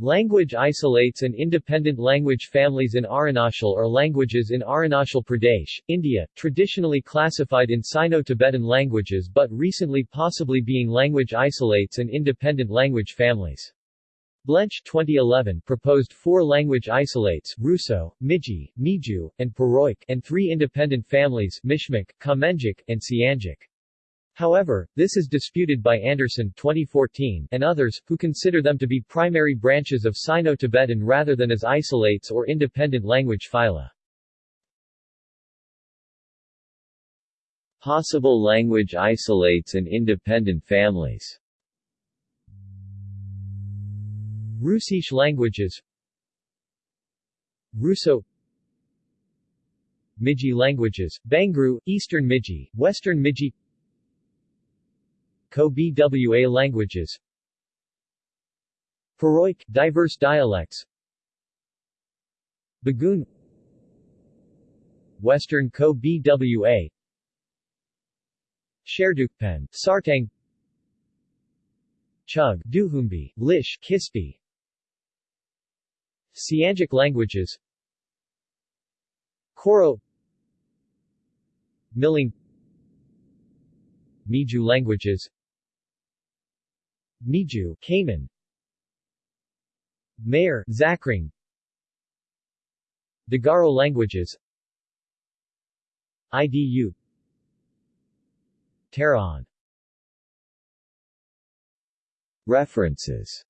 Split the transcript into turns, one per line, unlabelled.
Language isolates and independent language families in Arunachal are languages in Arunachal Pradesh, India, traditionally classified in Sino-Tibetan languages but recently possibly being language isolates and independent language families. Blench 2011 proposed four language isolates Hruso, Miji, Miju, and Puroik and three independent families Mishmic, Kamengic, and Siangic. However, this is disputed by Anderson 2014 and others, who consider them to be primary branches of Sino-Tibetan rather than as isolates or independent language phyla. Possible language isolates and independent families. Hrusish languages. Hruso. Miji languages, Bangru, Eastern Miji, Western Miji Kho-Bwa languages. Puroik, diverse dialects. Bugun Western Kho-Bwa Sherdukpen, Sartang. Chug, Duhumbi, Lish, Khispi. Siangic languages. Koro. Milang. Miju languages Miju, Kaman. Meyor, Zakhring Digaro languages. IDU Taraon References